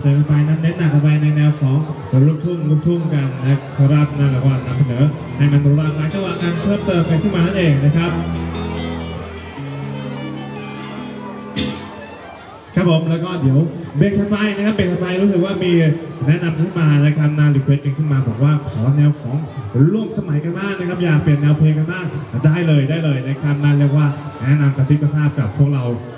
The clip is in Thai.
เสนอไปนั้นเน้นหนักไปในแนวของลูกทุ่งลูกทุ่งกันนะครับนั่นแหละว่านำเสนอให้มันหลากหลายจังหวะกันเพิ่มเติมกันขึ้นมานั่นเองนะครับครับผมแล้วก็เดี๋ยวเบรกถัดไปนะครับเบรกถัดไปรู้สึกว่ามีแนะนำขึ้นมานะครับนะ request กันขึ้นมาบอกว่าขอแนวของร่วมสมัยกันบ้างนะครับ อยากเปลี่ยนแนวเพลงกันบ้างได้เลยได้เลยนะครับนั่นเรียกว่าแนะนำกระซิบกระซาบกับพวกเรา